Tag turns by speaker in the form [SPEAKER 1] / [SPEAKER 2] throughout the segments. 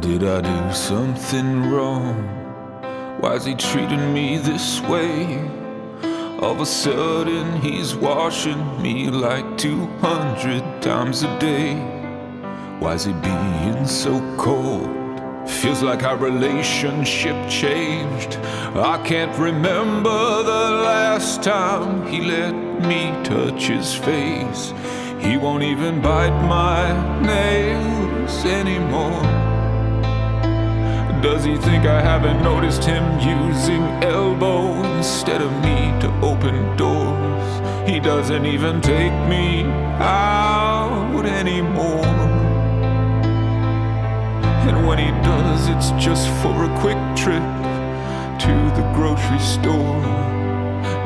[SPEAKER 1] Did I do something wrong? Why's he treating me this way? All of a sudden he's washing me like 200 times a day. Why's he being so cold? Feels like our relationship changed. I can't remember the last time he let me touch his face. He won't even bite my nails anymore. Does he think I haven't noticed him using elbow instead of me to open doors? He doesn't even take me out anymore. And when he does, it's just for a quick trip to the grocery store.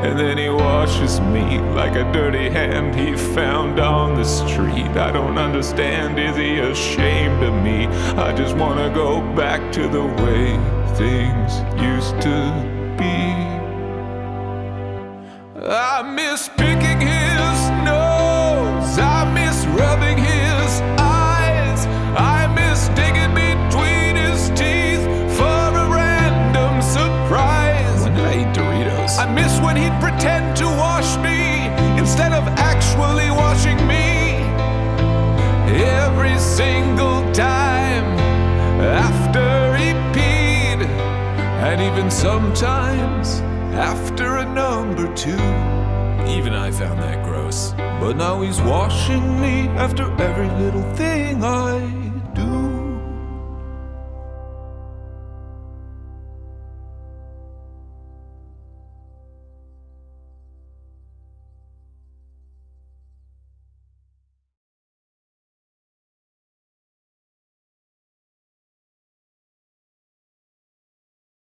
[SPEAKER 1] And then he washes me like a dirty hand he found on the street. I don't understand, is he ashamed of me? I just wanna go back to the way things used to be. I miss single time after he peed, and even sometimes after a number two.
[SPEAKER 2] Even I found that gross.
[SPEAKER 1] But now he's washing me after every little thing I